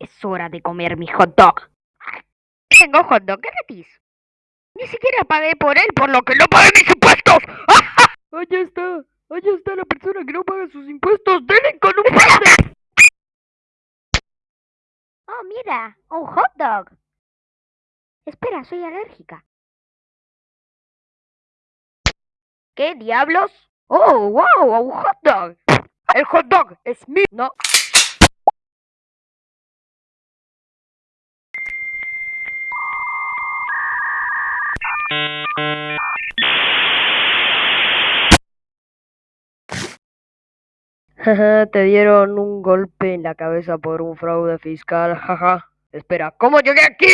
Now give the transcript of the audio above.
Es hora de comer mi hot dog. Tengo hot dog gratis. Ni siquiera pagué por él, por lo que no pagué mis impuestos. Allá está, allá está la persona que no paga sus impuestos. ¡Denle con un! Oh, mira, un hot dog. Espera, soy alérgica. ¿Qué diablos? Oh, wow, un hot dog. El hot dog es mío. No. Te dieron un golpe en la cabeza por un fraude fiscal, jaja. Espera, ¿cómo llegué aquí?